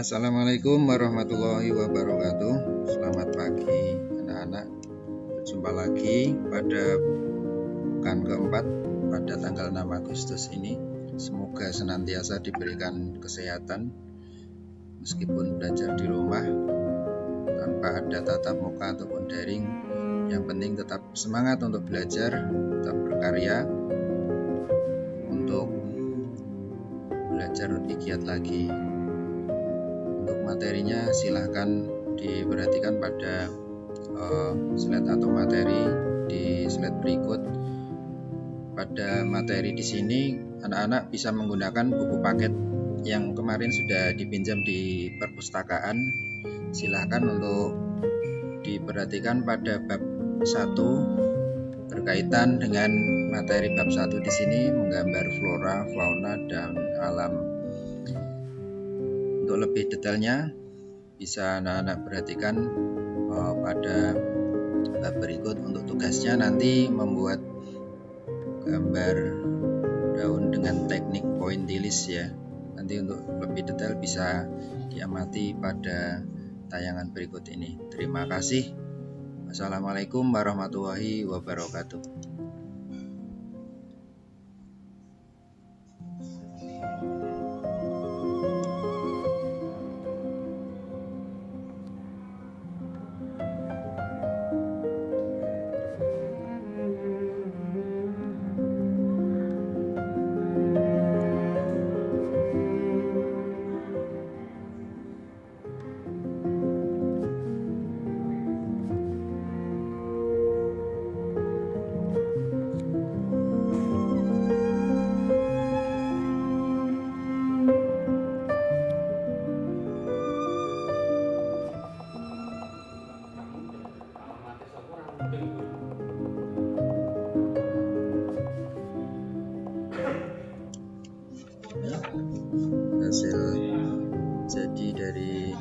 Assalamualaikum warahmatullahi wabarakatuh. Selamat pagi anak-anak. Berjumpa lagi pada pekan keempat pada tanggal 6 Agustus ini. Semoga senantiasa diberikan kesehatan Meskipun belajar di rumah Tanpa ada tatap muka ataupun daring. Yang penting tetap semangat untuk belajar Tetap berkarya Untuk belajar lebih giat lagi untuk materinya silahkan diperhatikan pada uh, slide atau materi di slide berikut. Pada materi di sini anak-anak bisa menggunakan buku paket yang kemarin sudah dipinjam di perpustakaan. Silahkan untuk diperhatikan pada bab 1 berkaitan dengan materi bab 1 di sini menggambar flora, fauna, dan alam untuk lebih detailnya bisa anak-anak perhatikan uh, pada bab berikut. Untuk tugasnya nanti membuat gambar daun dengan teknik pointillis ya. Nanti untuk lebih detail bisa diamati pada tayangan berikut ini. Terima kasih. Assalamualaikum warahmatullahi wabarakatuh Nah, hasil jadi dari